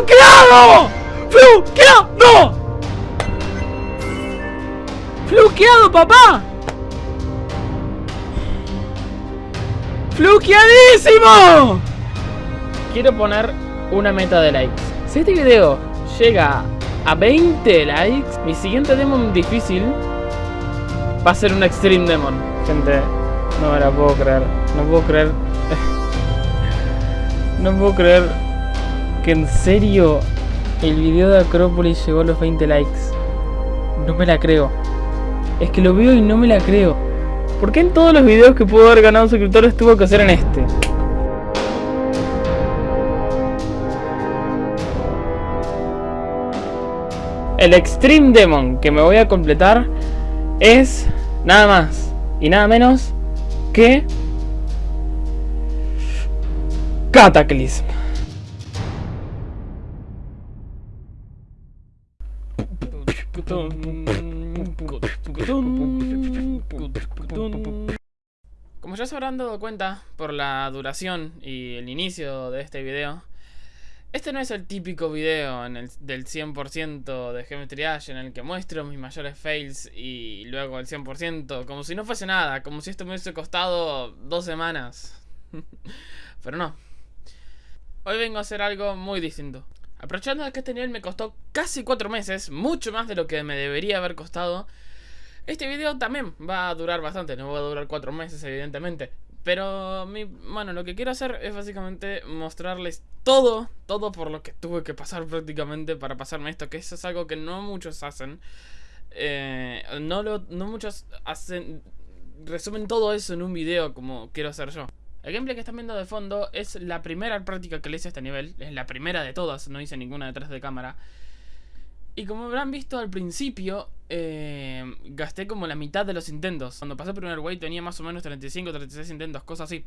¡Fluqueado! ¡Fluqueado! ¡Fluqueado, papá! ¡Fluqueadísimo! Quiero poner una meta de likes. Si este video llega a 20 likes, mi siguiente demon difícil va a ser un Extreme Demon. Gente, no me la puedo creer. No puedo creer. no puedo creer que en serio el video de Acrópolis llegó a los 20 likes. No me la creo. Es que lo veo y no me la creo. ¿Por qué en todos los videos que pudo haber ganado suscriptores tuvo que hacer en este? El Extreme Demon que me voy a completar es nada más y nada menos que Cataclysm. Como ya se habrán dado cuenta por la duración y el inicio de este video, este no es el típico video del 100% de Geometry Dash en el que muestro mis mayores fails y luego el 100%, como si no fuese nada, como si esto me hubiese costado dos semanas. Pero no. Hoy vengo a hacer algo muy distinto. Aprovechando que este nivel me costó casi 4 meses, mucho más de lo que me debería haber costado, este video también va a durar bastante, no va a durar 4 meses evidentemente. Pero, mi, bueno, lo que quiero hacer es básicamente mostrarles todo, todo por lo que tuve que pasar prácticamente para pasarme esto, que eso es algo que no muchos hacen. Eh, no, lo, no muchos hacen, resumen todo eso en un video como quiero hacer yo. El gameplay que están viendo de fondo es la primera práctica que le hice a este nivel, es la primera de todas, no hice ninguna detrás de cámara. Y como habrán visto al principio, eh, gasté como la mitad de los intentos. Cuando pasé el primer wave tenía más o menos 35, 36 intentos, cosas así.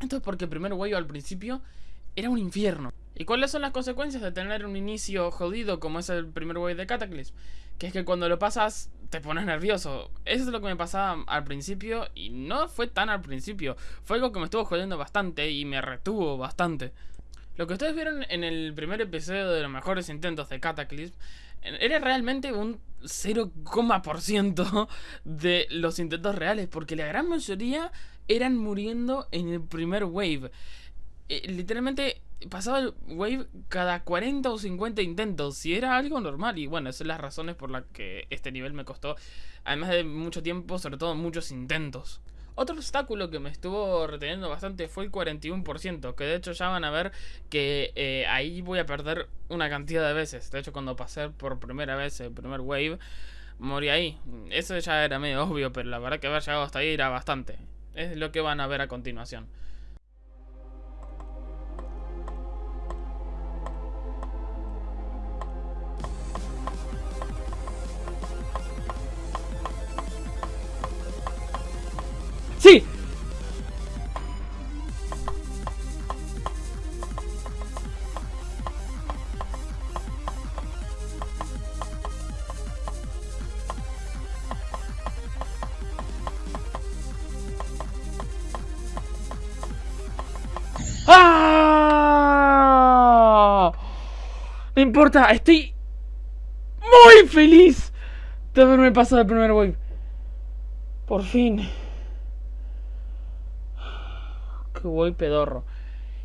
Esto es porque el primer wave al principio era un infierno. ¿Y cuáles son las consecuencias de tener un inicio jodido como es el primer wave de Cataclysm? Que es que cuando lo pasas te pones nervioso. Eso es lo que me pasaba al principio y no fue tan al principio. Fue algo que me estuvo jodiendo bastante y me retuvo bastante. Lo que ustedes vieron en el primer episodio de los mejores intentos de Cataclysm era realmente un 0,% de los intentos reales, porque la gran mayoría eran muriendo en el primer wave. Eh, literalmente pasaba el wave cada 40 o 50 intentos, y era algo normal, y bueno, esas son las razones por las que este nivel me costó, además de mucho tiempo, sobre todo muchos intentos. Otro obstáculo que me estuvo reteniendo bastante fue el 41%, que de hecho ya van a ver que eh, ahí voy a perder una cantidad de veces. De hecho cuando pasé por primera vez el primer wave, morí ahí. Eso ya era medio obvio, pero la verdad que haber llegado hasta ahí era bastante. Es lo que van a ver a continuación. Importa, estoy muy feliz de haberme pasado el primer wave. Por fin que voy pedorro.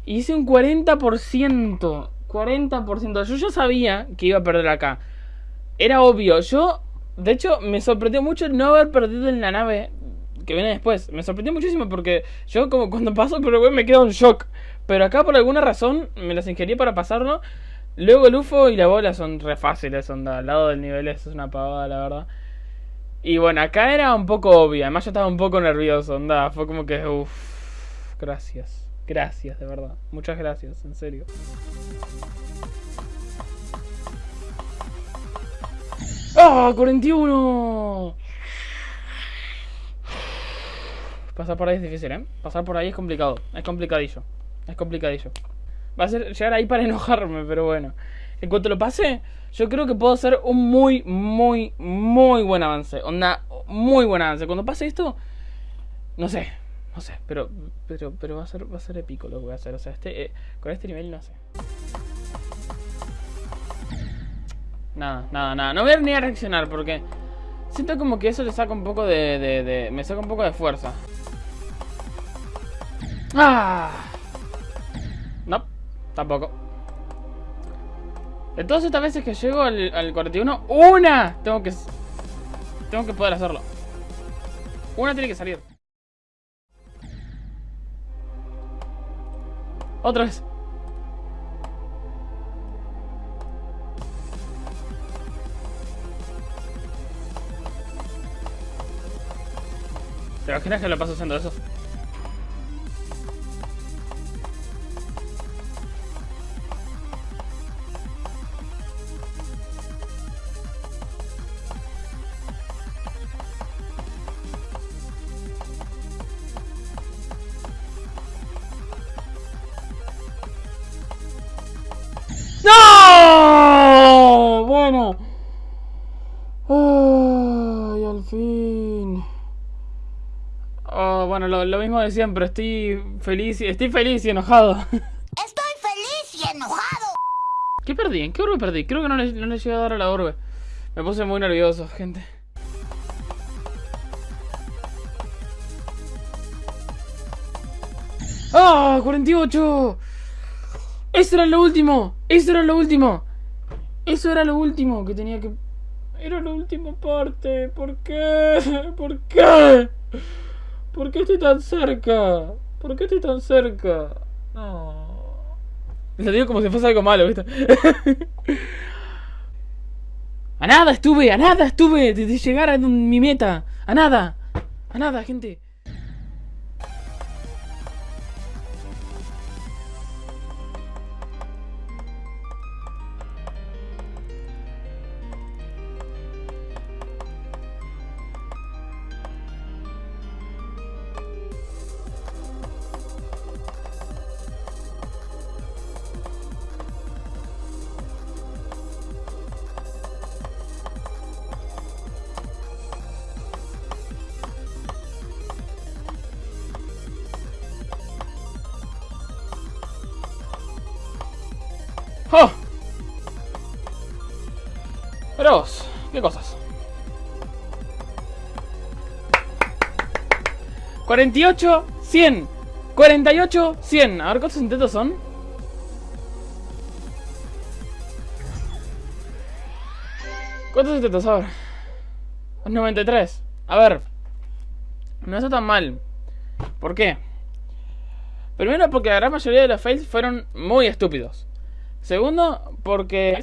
Hice un 40%. 40%. Yo ya sabía que iba a perder acá. Era obvio. Yo, de hecho, me sorprendió mucho no haber perdido en la nave que viene después. Me sorprendió muchísimo porque yo como cuando paso por el me quedo en shock. Pero acá por alguna razón me las ingenié para pasarlo. Luego el UFO y la bola son re fáciles, onda. Al lado del nivel es una pavada, la verdad. Y bueno, acá era un poco obvio. Además yo estaba un poco nervioso, onda. Fue como que, uff gracias. Gracias, de verdad. Muchas gracias, en serio. ¡Ah! ¡41! Pasar por ahí es difícil, ¿eh? Pasar por ahí es complicado. Es complicadillo. Es complicadillo. Va a ser llegar ahí para enojarme, pero bueno. En cuanto lo pase, yo creo que puedo hacer un muy, muy, muy buen avance. Onda, muy buen avance. Cuando pase esto, no sé. No sé, pero, pero, pero va, a ser, va a ser épico lo que voy a hacer. O sea, este, eh, con este nivel no sé. Nada, nada, nada. No voy a ni a reaccionar porque siento como que eso le saca un poco de, de, de... Me saca un poco de fuerza. ¡Ah! No, tampoco. De todas estas veces que llego al, al 41, ¡una! Tengo que... Tengo que poder hacerlo. Una tiene que salir. Otra vez. ¿Te imaginas que lo paso haciendo eso? Mismo de siempre. Estoy feliz, estoy feliz y enojado. Estoy feliz y enojado. ¿Qué perdí? ¿En qué orbe perdí? Creo que no le, no le llegué a dar a la orbe. Me puse muy nervioso, gente. ¡Ah! ¡48! ¡Eso era lo último! ¡Eso era lo último! Eso era lo último que tenía que... Era la última parte. ¿Por qué? ¿Por qué? ¿Por qué estoy tan cerca? ¿Por qué estoy tan cerca? No. Lo digo como si fuese algo malo, ¿viste? a nada estuve, a nada estuve de, de llegar a mi meta. A nada. A nada, gente. ¿Qué cosas? 48, 100 48, 100 A ver, ¿cuántos intentos son? ¿Cuántos intentos? A ver 93 A ver No está tan mal ¿Por qué? Primero porque la gran mayoría de los fails fueron muy estúpidos Segundo, porque...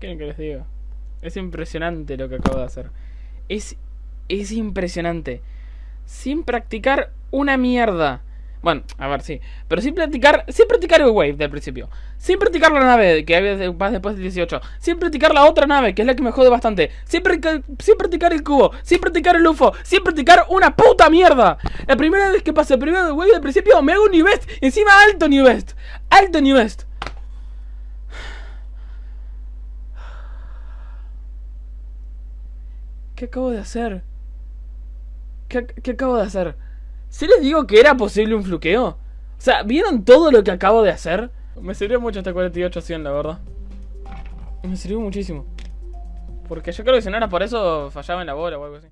quieren que les diga? Es impresionante lo que acabo de hacer. Es, es impresionante. Sin practicar una mierda. Bueno, a ver, sí. Pero sin practicar, sin practicar el wave del principio. Sin practicar la nave, que había más después del 18. Sin practicar la otra nave, que es la que me jode bastante. Sin, practicar, sin practicar el cubo. Sin practicar el UFO. Sin practicar una puta mierda. La primera vez que pasé el primer wave del principio, me hago un New. Encima alto New Best. Alto New Best. ¿Qué acabo de hacer? ¿Qué, qué acabo de hacer? ¿Sí les digo que era posible un fluqueo? O sea, ¿vieron todo lo que acabo de hacer? Me sirvió mucho este 48-100, la verdad. Me sirvió muchísimo. Porque yo creo que si no era por eso, fallaba en la bola o algo así.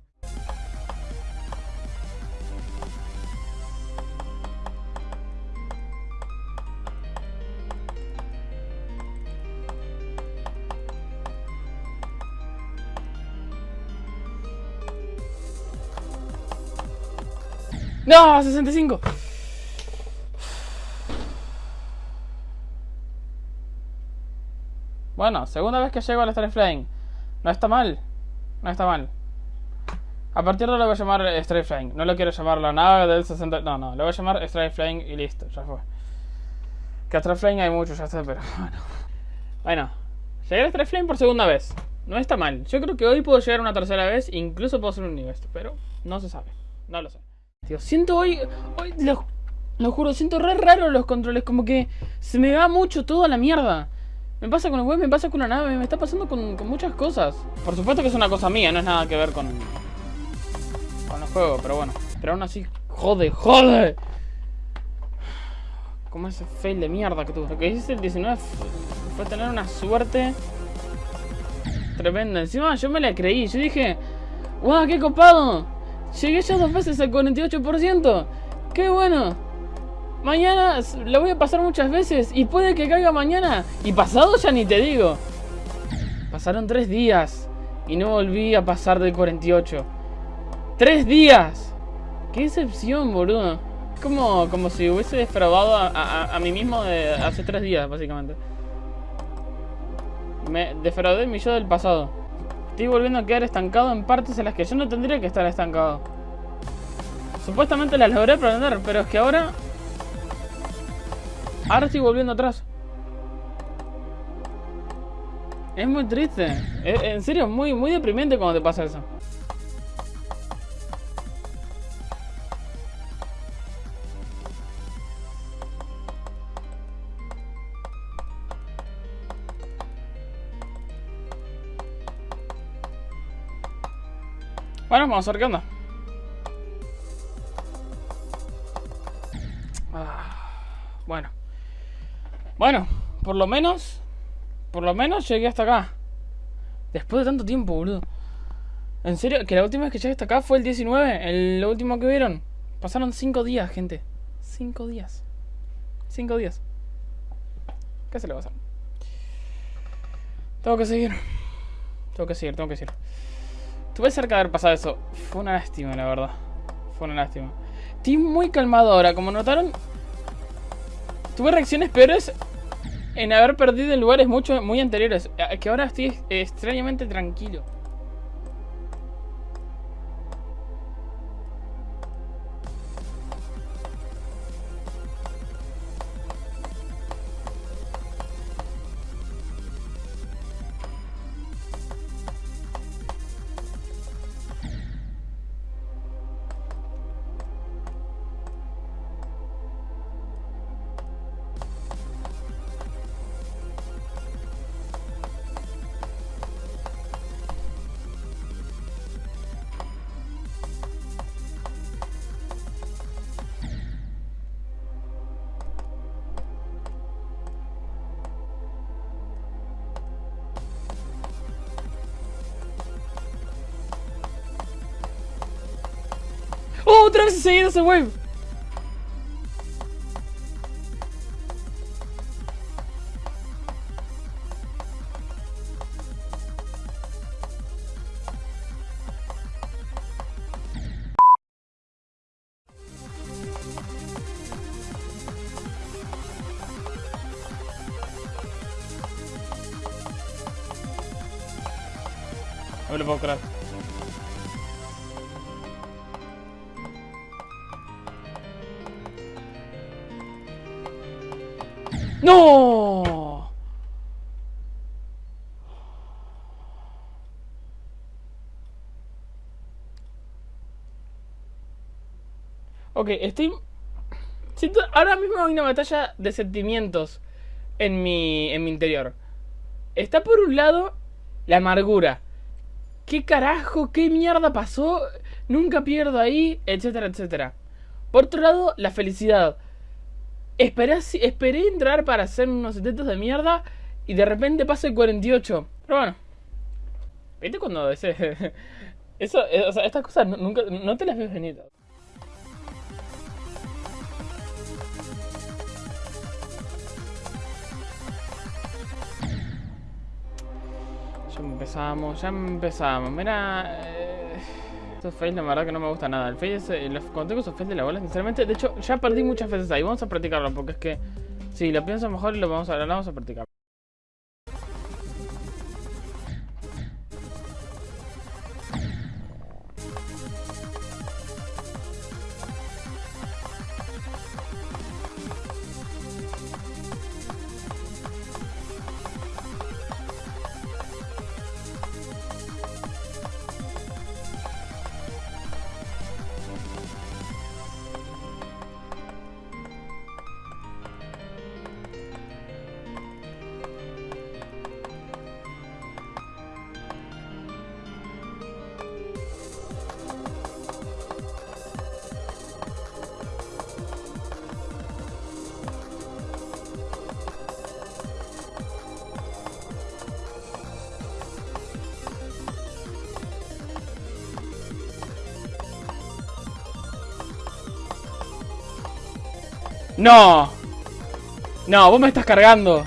¡No! ¡65! Bueno, segunda vez que llego al Flying. No está mal. No está mal. A partir de ahora lo voy a llamar Strike Flying. No lo quiero llamar la nave del 60. No, no. Lo voy a llamar Strike Flying y listo. Ya fue. Que Strike Flying hay muchos, ya sé, pero bueno. Bueno. Llegué al Strike Flying por segunda vez. No está mal. Yo creo que hoy puedo llegar una tercera vez. Incluso puedo hacer un nivel. Pero no se sabe. No lo sé. Tío, siento hoy. Hoy lo, juro, siento re raro los controles. Como que se me va mucho todo a la mierda. Me pasa con el web, me pasa con la nave, me está pasando con, muchas cosas. Por supuesto que es una cosa mía, no es nada que ver con, con el juego, pero bueno. Pero aún así, jode, jode. Como ese fail de mierda que tuve. Lo que hice el 19 fue, fue tener una suerte tremenda. Encima yo me la creí, yo dije, ¡Wow, qué copado! Llegué ya dos veces al 48%. ¡Qué bueno! Mañana lo voy a pasar muchas veces y puede que caiga mañana. Y pasado ya ni te digo. Pasaron tres días y no volví a pasar del 48. ¡Tres días! ¡Qué excepción, boludo! Es como, como si hubiese defraudado a, a, a mí mismo de hace tres días, básicamente. Me defraudé mi yo del pasado. Estoy volviendo a quedar estancado en partes en las que yo no tendría que estar estancado. Supuestamente las logré aprender, pero es que ahora Ahora estoy volviendo atrás. Es muy triste. En serio, muy, muy deprimente cuando te pasa eso. Bueno, vamos a ver qué onda. Ah, bueno. Bueno, por lo menos... Por lo menos llegué hasta acá. Después de tanto tiempo, boludo. En serio, que la última vez que llegué hasta acá fue el 19. El, lo último que vieron. Pasaron 5 días, gente. 5 días. 5 días. ¿Qué se le va a hacer? Tengo que seguir. Tengo que seguir, tengo que seguir. Estuve cerca de haber pasado eso. Fue una lástima, la verdad. Fue una lástima. Estoy muy calmado ahora. Como notaron, tuve reacciones peores en haber perdido en lugares mucho, muy anteriores. Que ahora estoy extrañamente tranquilo. ¡Oh, otra vez seguido ese wave! No me lo puedo creer. Ok, estoy... Siento... Ahora mismo hay una batalla de sentimientos en mi, en mi interior. Está por un lado la amargura. ¿Qué carajo? ¿Qué mierda pasó? Nunca pierdo ahí, etcétera, etcétera. Por otro lado, la felicidad. Esperé, esperé entrar para hacer unos 70 de mierda y de repente pasa el 48. Pero bueno. ¿Viste cuando ese... Eso, eh, o sea, estas cosas nunca, no te las ves venir. Empezamos, ya empezamos. Mira, eh, estos fails la verdad que no me gusta nada. El fail es, eh, los- esos fails de la bola, sinceramente, de hecho, ya perdí muchas veces ahí. Vamos a practicarlo porque es que, si lo pienso mejor, lo vamos a, lo vamos a practicar. ¡No! No, vos me estás cargando.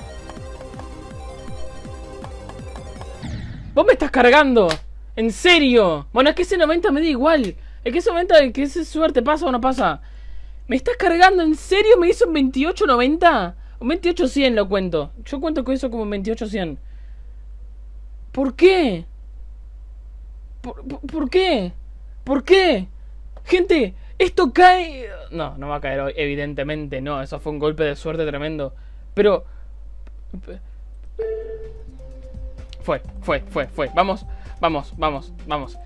Vos me estás cargando. ¿En serio? Bueno, es que ese 90 me da igual. Es que ese 90, que ese suerte pasa o no pasa. ¿Me estás cargando? ¿En serio me hizo un 28.90? Un 28.100 lo cuento. Yo cuento con eso como un 28.100. ¿Por qué? ¿Por, por, por qué? ¿Por qué? Gente, esto cae... No, no va a caer hoy, evidentemente no. Eso fue un golpe de suerte tremendo. Pero... Fue, fue, fue, fue. Vamos, vamos, vamos, vamos.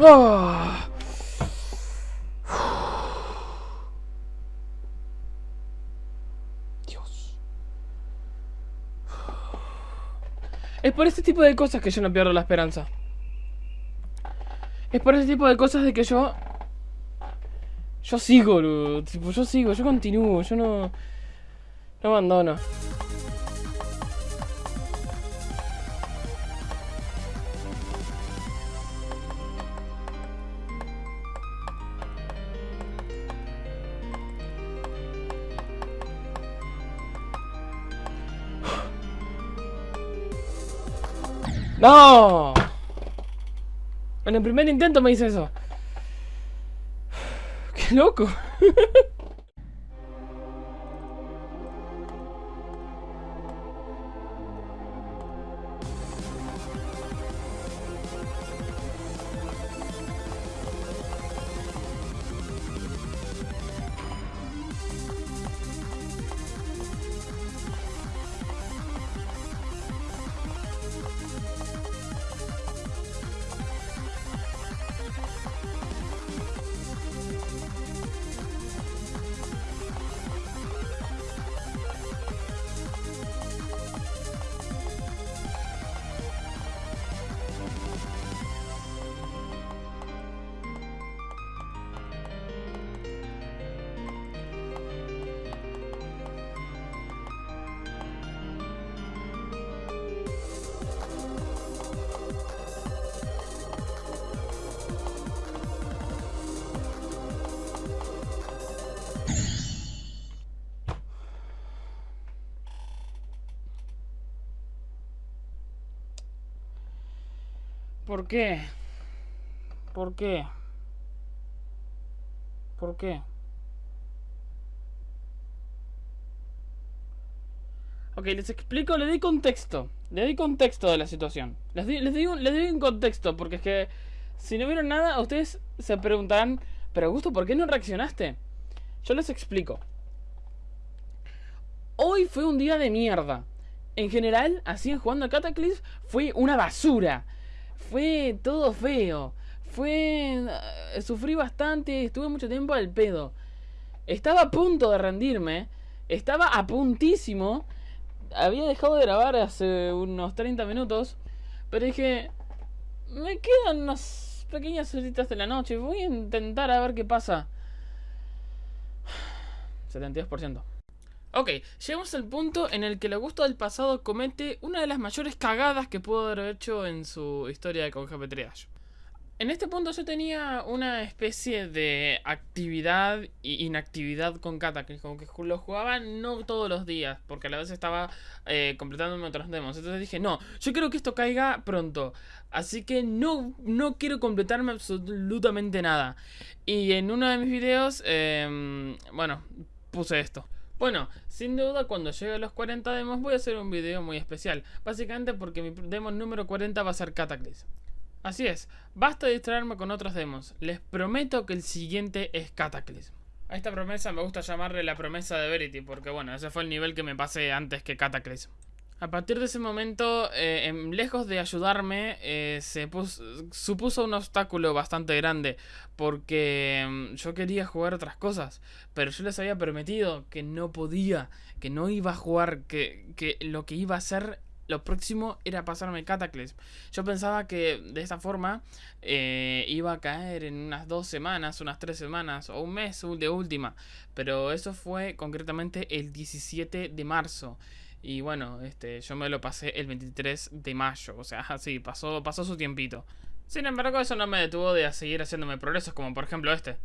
Oh. Dios. Es por ese tipo de cosas que yo no pierdo la esperanza. Es por ese tipo de cosas de que yo... Yo sigo. Tipo, yo sigo, yo continúo, yo no... No abandono. ¡No! En el primer intento me hice eso. ¡Qué loco! ¿Por qué? ¿Por qué? ¿Por qué? Ok, les explico, le doy contexto. Le doy contexto de la situación. Les doy, les doy un contexto, porque es que si no vieron nada, ustedes se preguntarán, pero Augusto, ¿por qué no reaccionaste? Yo les explico. Hoy fue un día de mierda. En general, así en jugando a Cataclysm, fue una basura. Fue todo feo. Fue... eh, Sufrí bastante, estuve mucho tiempo al pedo. Estaba a punto de rendirme. Estaba a puntísimo. Había dejado de grabar hace unos 30 minutos. Pero dije... Me quedan unas pequeñas horitas de la noche. Voy a intentar a ver qué pasa. 72%. Ok, llegamos al punto en el que el Augusto del pasado comete una de las mayores cagadas que pudo haber hecho en su historia con GP Triage. En este punto yo tenía una especie de actividad y inactividad con Cataclysm, como que lo jugaba no todos los días, porque a la vez estaba eh, completándome otros demos. Entonces dije, no, yo quiero que esto caiga pronto, así que no, no quiero completarme absolutamente nada. Y en uno de mis videos, em, bueno, puse esto. Bueno, sin duda cuando llegue a los 40 demos voy a hacer un video muy especial, básicamente porque mi demo número 40 va a ser Cataclysm. Así es, basta de distraerme con otros demos. Les prometo que el siguiente es Cataclysm. A esta promesa me gusta llamarle la promesa de Verity, porque bueno, ese fue el nivel que me pasé antes que Cataclysm. A partir de ese momento, eh, em, lejos de ayudarme, eh, se pus- supuso un obstáculo bastante grande, porque em, yo quería jugar otras cosas, pero yo les había prometido que no podía, que no iba a jugar, que, que lo que iba a hacer lo próximo era pasarme Cataclysm. Yo pensaba que de esta forma eh, iba a caer en unas dos semanas, unas tres semanas o un mes de última. Pero eso fue concretamente el 17 de marzo. Y bueno, este, yo me lo pasé el 23 de mayo. O sea, así, pasó, pasó su tiempito. Sin embargo, eso no me detuvo de seguir haciéndome progresos, como por ejemplo este.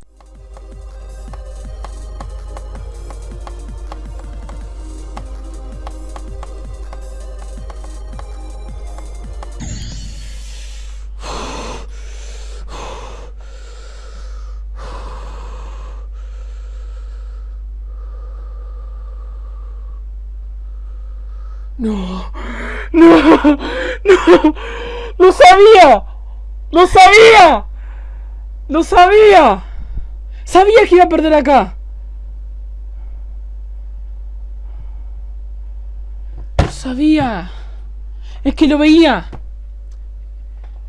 No, no, no, lo sabía, lo sabía, lo sabía, sabía que iba a perder acá. Lo sabía, es que lo veía,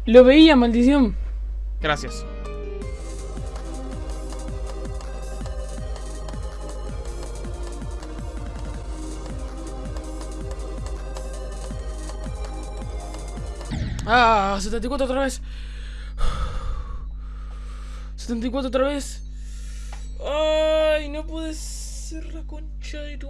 lo veía, maldición. Gracias. Ah, 74 otra vez. 74 otra vez. Ay, no puede ser la concha de tu.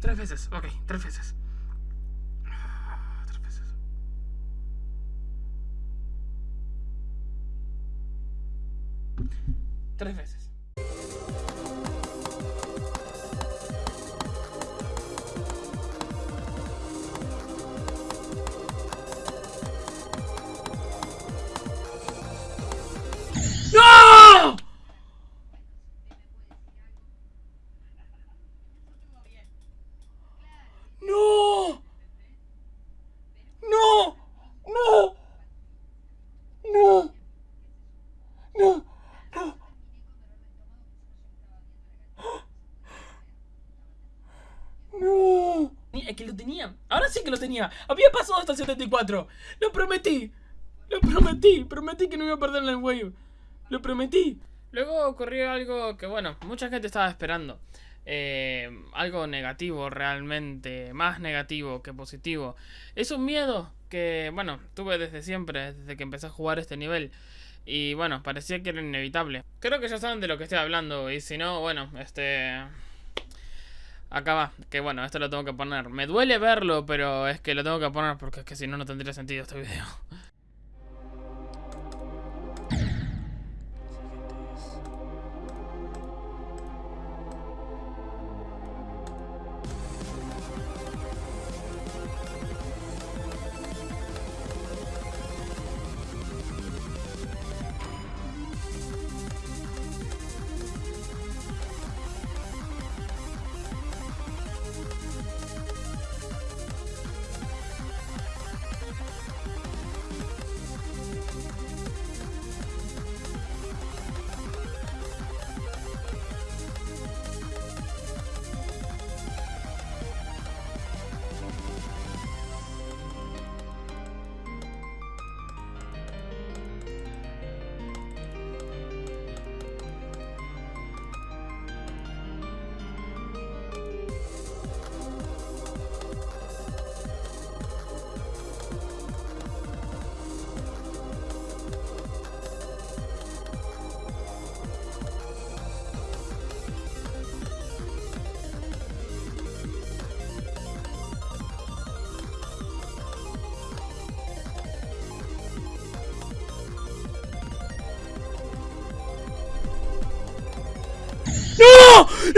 Tres veces, ok, tres veces. Tres veces. Ahora sí que lo tenía. Había pasado hasta el 74. Lo prometí. Lo prometí. Prometí que no iba a perder el wave. Lo prometí. Luego ocurrió algo que, bueno, mucha gente estaba esperando. Eh, algo negativo realmente. Más negativo que positivo. Es un miedo que, bueno, tuve desde siempre. Desde que empecé a jugar este nivel. Y bueno, parecía que era inevitable. Creo que ya saben de lo que estoy hablando. Y si no, bueno, este... Acá va, que bueno, esto lo tengo que poner. Me duele verlo, pero es que lo tengo que poner porque es que si no, no tendría sentido este video.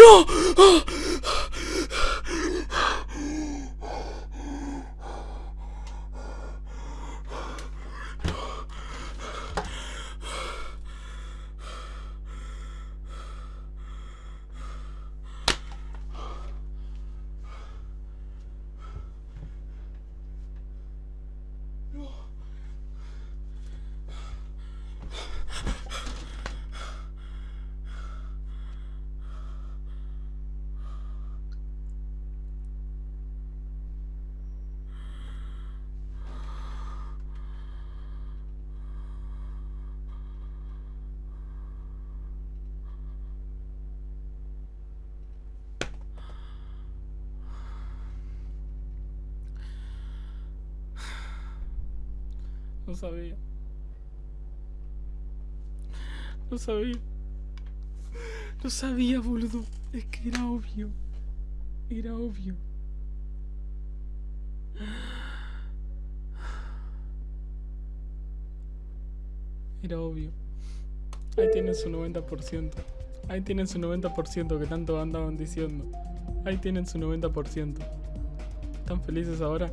¡No! No sabía. No sabía. No sabía, boludo. Es que era obvio. Era obvio. Era obvio. Ahí tienen su 90%. Ahí tienen su 90% que tanto andaban diciendo. Ahí tienen su 90%. ¿Están felices ahora?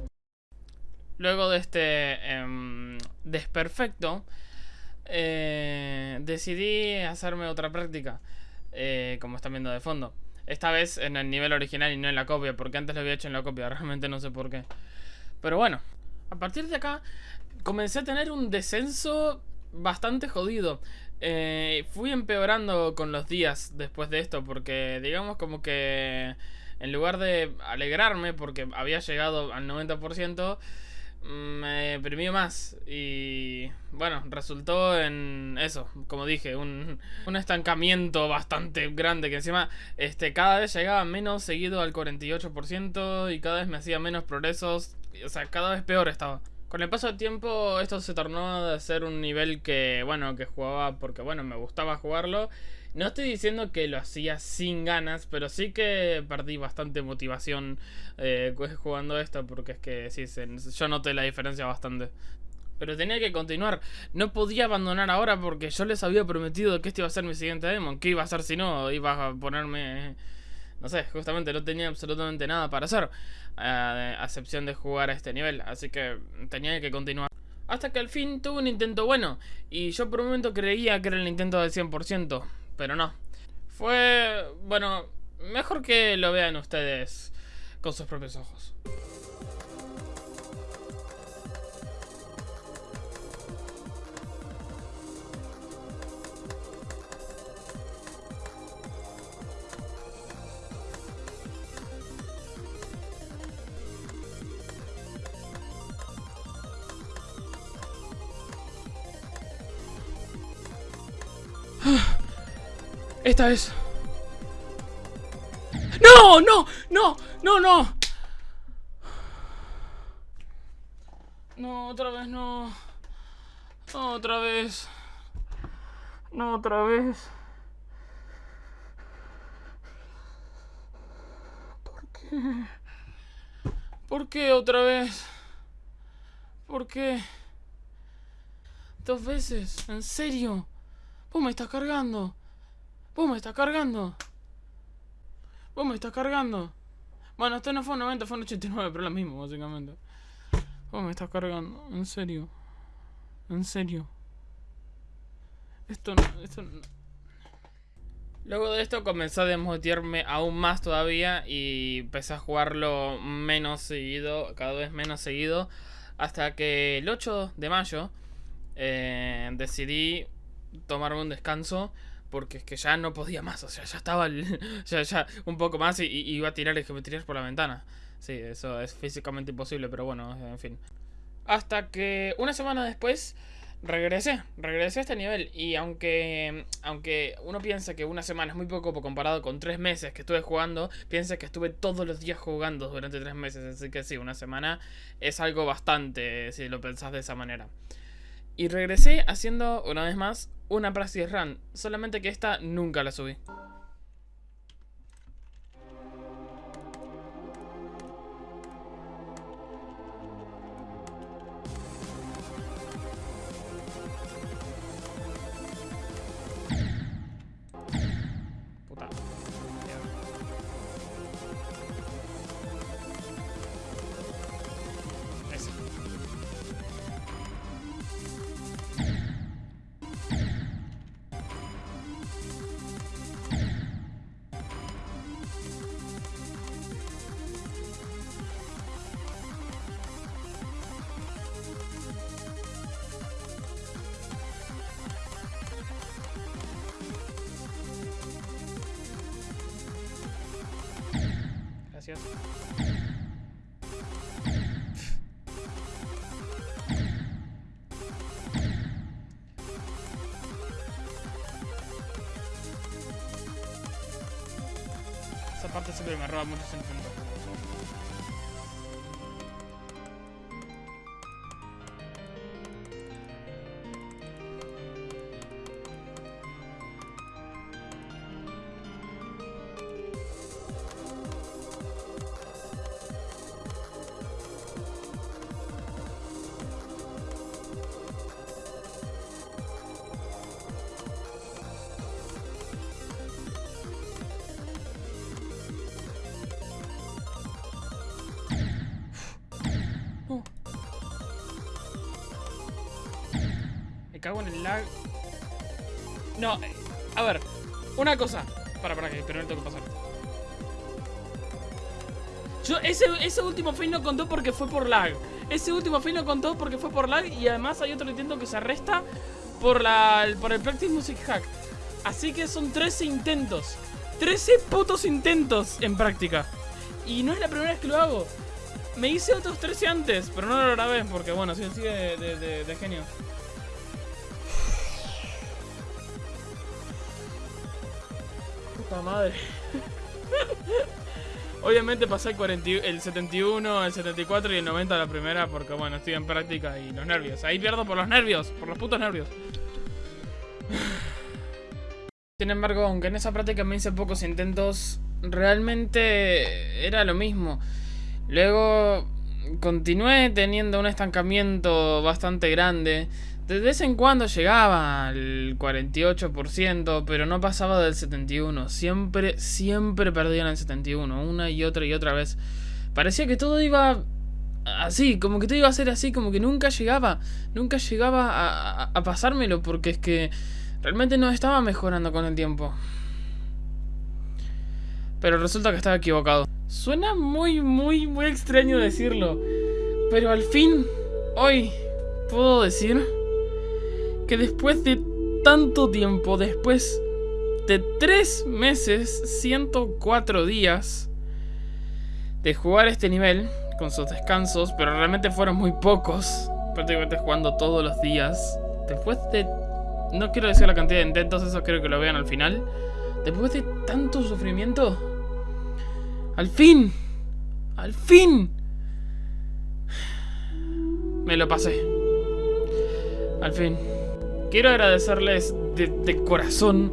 Luego de este em, desperfecto, eh, decidí hacerme otra práctica, eh, como están viendo de fondo. Esta vez en el nivel original y no en la copia, porque antes lo había hecho en la copia, realmente no sé por qué. Pero bueno, a partir de acá comencé a tener un descenso bastante jodido. Eh, fui empeorando con los días después de esto, porque digamos como que en lugar de alegrarme porque había llegado al 90%, me deprimió más y bueno, resultó en eso, como dije, un, un, estancamiento bastante grande que encima este, cada vez llegaba menos seguido al 48% y cada vez me hacía menos progresos, o sea, cada vez peor estaba. Con el paso del tiempo esto se tornó de ser un nivel que, bueno, que jugaba porque, bueno, me gustaba jugarlo no estoy diciendo que lo hacía sin ganas, pero sí que perdí bastante motivación eh, jugando esto, porque es que sí, yo noté la diferencia bastante. Pero tenía que continuar. No podía abandonar ahora porque yo les había prometido que este iba a ser mi siguiente demon. ¿Qué iba a hacer si no? Iba a ponerme... No sé, justamente no tenía absolutamente nada para hacer. a excepción de jugar a este nivel. Así que tenía que continuar. Hasta que al fin tuve un intento bueno. Y yo por un momento creía que era el intento del 100% pero no. Fue, bueno, mejor que lo vean ustedes con sus propios ojos. Esta es... ¡No! ¡No! ¡No! ¡No! ¡No! No, otra vez no. otra vez. No, otra vez. ¿Por qué? ¿Por qué otra vez? ¿Por qué? Dos veces, ¿en serio? ¿Vos me estás cargando? Vos me estás cargando. Vos me estás cargando. Bueno, esto no fue un 90, fue un 89, pero es lo mismo, básicamente. Vos me estás cargando. En serio. En serio. Esto no... Esto no. Luego de esto comencé a desmotivarme aún más todavía y empecé a jugarlo menos seguido, cada vez menos seguido, hasta que el 8 de mayo eh, decidí tomarme un descanso porque es que ya no podía más, o sea, ya estaba ya, ya un poco más y, iba a tirar el geometrías por la ventana. Sí, eso es físicamente imposible, pero bueno, en fin. Hasta que una semana después regresé, regresé a este nivel y aunque aunque uno piensa que una semana es muy poco comparado con tres meses que estuve jugando, piensa que estuve todos los días jugando durante tres meses, así que sí, una semana es algo bastante si lo pensás de esa manera. Y regresé haciendo una vez más una practice run, solamente que esta nunca la subí. Siempre me roba muchos intentos. Lag. No, eh, a ver, una cosa. Para, para que primero tengo que pasar. Yo, ese, ese último fail no contó porque fue por lag. Ese último fail no contó porque fue por lag. Y además hay otro intento que se arresta por, la, por el Practice Music Hack. Así que son 13 intentos. 13 putos intentos en práctica. Y no es la primera vez que lo hago. Me hice otros 13 antes, pero no lo grabé porque, bueno, de- de genio. Madre. Obviamente pasé el, 40 y- el 71, el 74 y el 90 a la primera porque, bueno, estoy en práctica y los nervios. Ahí pierdo por los nervios, por los putos nervios. Sin embargo, aunque en esa práctica me hice pocos intentos, realmente era lo mismo. Luego continué teniendo un estancamiento bastante grande. De vez en cuando llegaba al 48%, pero no pasaba del 71%. Siempre, siempre perdía en el 71%, una y otra y otra vez. Parecía que todo iba así, como que todo iba a ser así, como que nunca llegaba, nunca llegaba a, a- a pasármelo, porque es que realmente no estaba mejorando con el tiempo. Pero resulta que estaba equivocado. Suena muy, muy, muy extraño decirlo. Pero al fin, hoy, puedo decir que después de tanto tiempo, después de 3 meses, 104 días de jugar este nivel, con sus descansos, pero realmente fueron muy pocos, prácticamente jugando todos los días, después de... No quiero decir la cantidad de intentos, eso creo que lo vean al final. Después de tanto sufrimiento, al fin, al fin, me lo pasé. Al fin. Quiero agradecerles de, corazón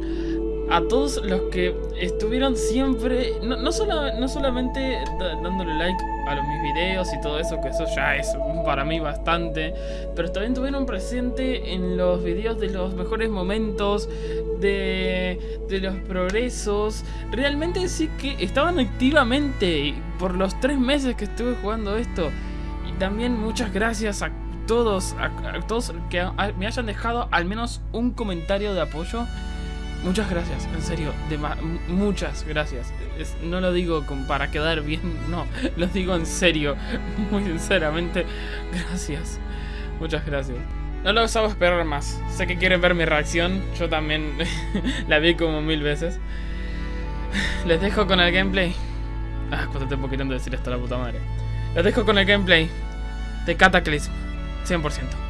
a todos los que estuvieron siempre, no, sola- no solamente dándole like a los, mis videos y todo eso, que eso ya es para mí bastante, pero también tuvieron presente en los videos de los mejores momentos, de, de los progresos. Realmente sí que estaban activamente por los tres meses que estuve jugando esto. Y también muchas gracias a todos, a, a todos que a- me hayan dejado al menos un comentario de apoyo. Muchas gracias, en serio, de muchas gracias. Es- no lo digo con- para quedar bien, no, lo digo en serio, muy sinceramente. Gracias, muchas gracias. No los hago esperar más. Sé que quieren ver mi reacción, yo también la vi como mil veces. Les dejo con el gameplay. Ah, cuánto tiempo queriendo decir esto a la puta madre. Les dejo con el gameplay de Cataclysm, 100%.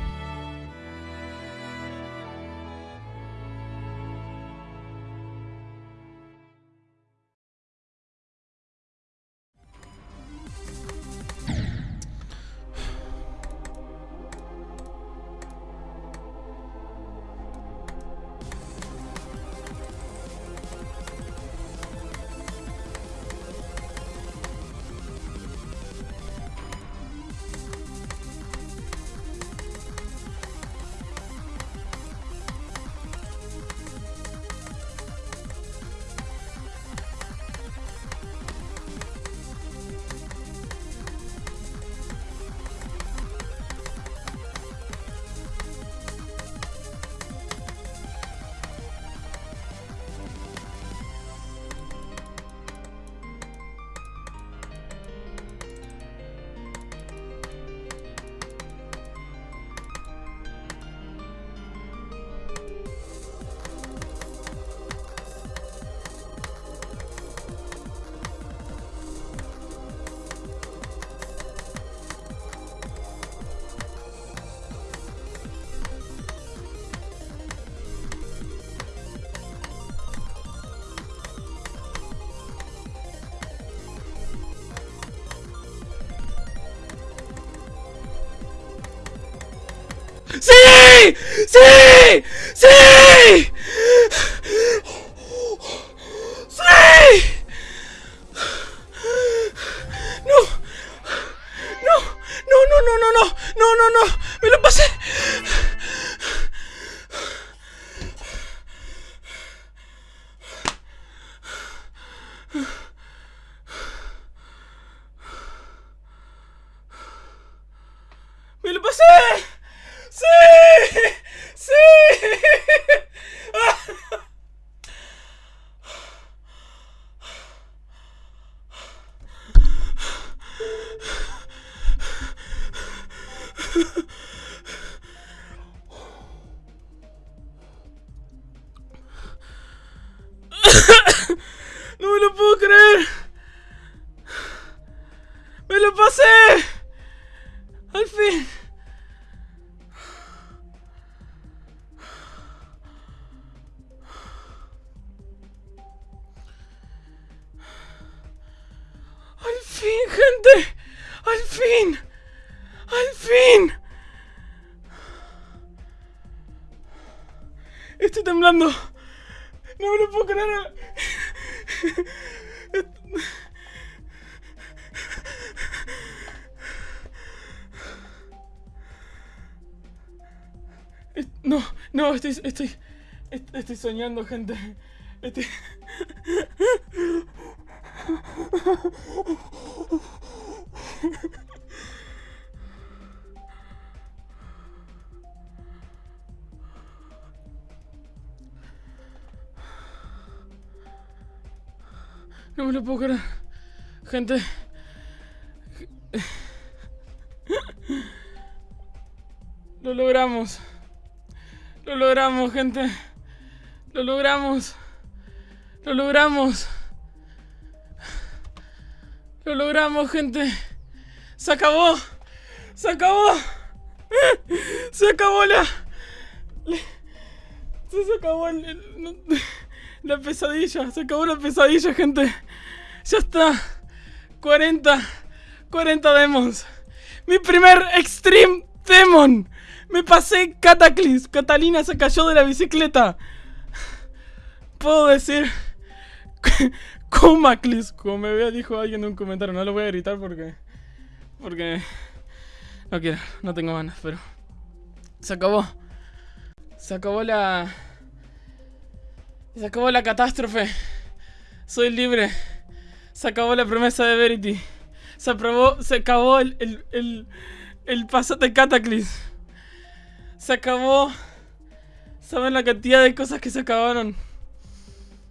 ¡Sí! ¡Sí! ¡Sí! ¡Sí! ¡No! ¡No! ¡No, no, no, no, no! ¡No, no, no! ¡Me lo pasé! No me lo puedo creer. No, no, estoy, estoy, est- estoy soñando, gente. No me lo puedo creer. Gente. Lo logramos. Lo logramos, gente. Lo logramos. Lo logramos. Lo logramos, gente. Se acabó. Se acabó. Se acabó la... Se, acabó el- la pesadilla. Se acabó la pesadilla, gente. Ya está. 40. 40 demons. Mi primer Extreme Demon. Me pasé Cataclysm. Catalina se cayó de la bicicleta. Puedo decir... Comaclis, como me había dijo alguien en un comentario. No lo voy a gritar porque... Porque... No quiero, no tengo ganas, pero... Se acabó. Se acabó la... Se acabó la catástrofe. Soy libre. Se acabó la promesa de Verity. Se aprobó, se acabó el, el, el, el pasate Cataclysm. Se acabó. ¿Saben la cantidad de cosas que se acabaron?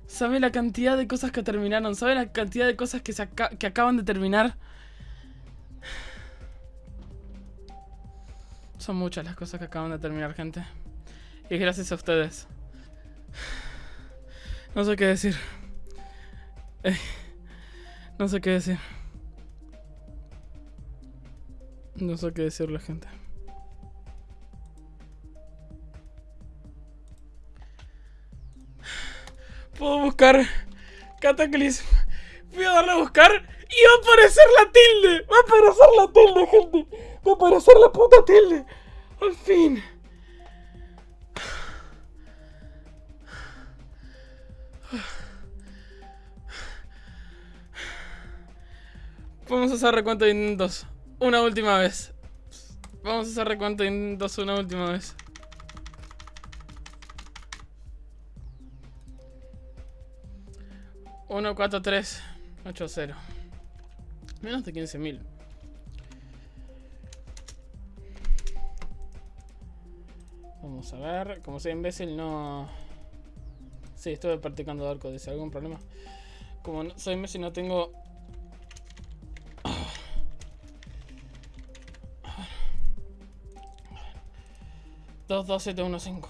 ¿Saben la cantidad de cosas que terminaron? ¿Saben la cantidad de cosas que, se que acaban de terminar? Son muchas las cosas que acaban de terminar, gente. Y gracias a ustedes. No sé qué decir. No sé qué decir. No sé qué decirle, gente. Puedo buscar Cataclysm. Voy a darle a buscar y va a aparecer la tilde. Va a aparecer la tilde, gente. Va a aparecer la puta tilde. Al fin. Vamos a hacer recuento de intentos. Una última vez. Vamos a hacer recuento de intentos una última vez. Uno, cuatro, tres, ocho, cero. Menos de 15.000. Vamos a ver. Como soy imbécil, no. Sí, estuve practicando arco. Dice algún problema. Como no- soy imbécil, no tengo. Dos, dos, siete, uno, cinco.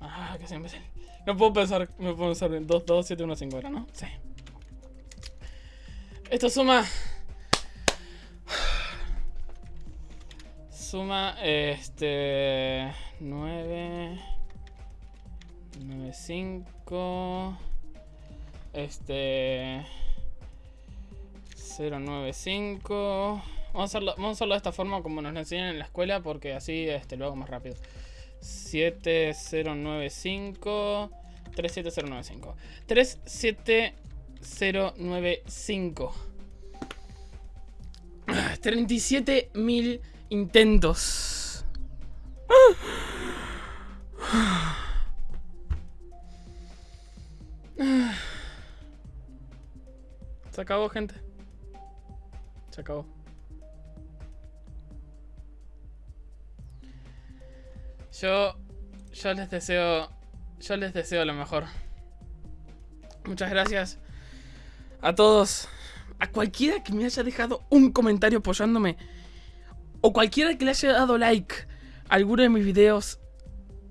Ah, que soy imbécil. No puedo pensar, no puedo pensar bien. 2, 2, 7, 1, 5 era, ¿no? Sí. Esto suma. Suma este. 9. 9, 5. Este. 7095. Vamos a, hacerlo, vamos a hacerlo de esta forma como nos enseñan en la escuela porque así este, lo hago más rápido. 7095 37095 37095 37.000 intentos. Se acabó, gente. Se acabó. Yo, yo les deseo, yo les deseo lo mejor. Muchas gracias a todos, a cualquiera que me haya dejado un comentario apoyándome, o cualquiera que le haya dado like a alguno de mis videos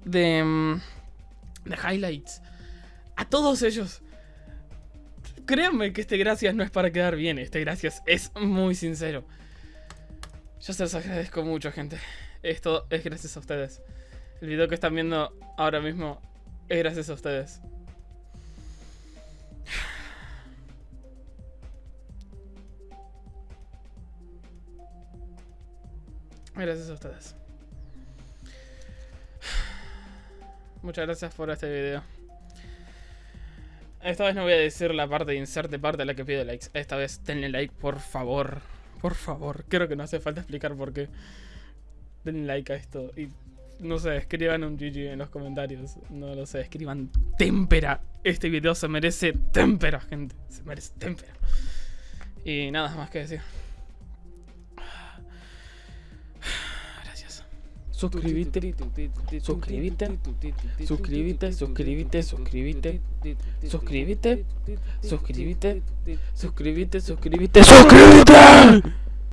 de, mm, de highlights. A todos ellos. Créanme que este gracias no es para quedar bien, este gracias es muy sincero. Yo se los agradezco mucho, gente. Esto es gracias a ustedes. El video que están viendo ahora mismo es gracias a ustedes. Gracias a ustedes. Muchas gracias por este video. Esta vez no voy a decir la parte de inserte parte a la que pide likes. Esta vez denle like, por favor. Por favor. Creo que no hace falta explicar por qué. Denle like a esto. Y no sé, escriban un GG en los comentarios. No lo sé, escriban témpera. Este video se merece témpera, gente. Se merece témpera. Y nada más que decir. Suscríbete. Suscríbete. Suscríbete. Suscríbete. Suscríbete. Suscríbete. Suscríbete. Suscríbete. Suscríbete. Suscríbete.